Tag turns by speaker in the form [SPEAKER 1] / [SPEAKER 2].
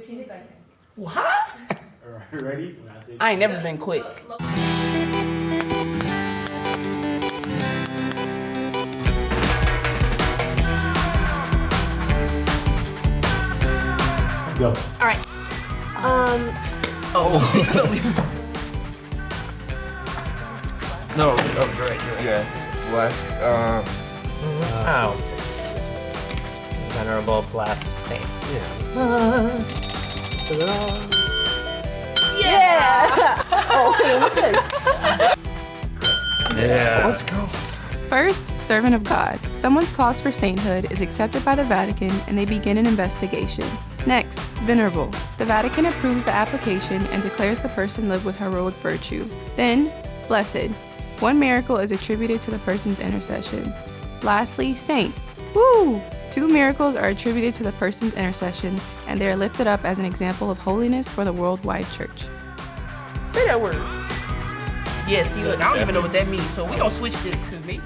[SPEAKER 1] 15 seconds.
[SPEAKER 2] What?
[SPEAKER 3] Alright, ready? When I say
[SPEAKER 2] I ain't never been quick.
[SPEAKER 3] go.
[SPEAKER 4] All right. Um,
[SPEAKER 2] Oh, it's only
[SPEAKER 5] No, oh, you're right, right. Yeah. Blessed. Um,
[SPEAKER 6] Oh. Venerable blessed saint.
[SPEAKER 5] yeah. Oh, Let's go.
[SPEAKER 7] First, servant of God. Someone's cause for sainthood is accepted by the Vatican and they begin an investigation. Next, venerable. The Vatican approves the application and declares the person lived with heroic virtue. Then, blessed. One miracle is attributed to the person's intercession. Lastly, saint. Woo! Two miracles are attributed to the person's intercession and they are lifted up as an example of holiness for the worldwide church.
[SPEAKER 2] say that word. Yeah, see, look, I don't even know what that means, so we're gonna switch this, cause maybe.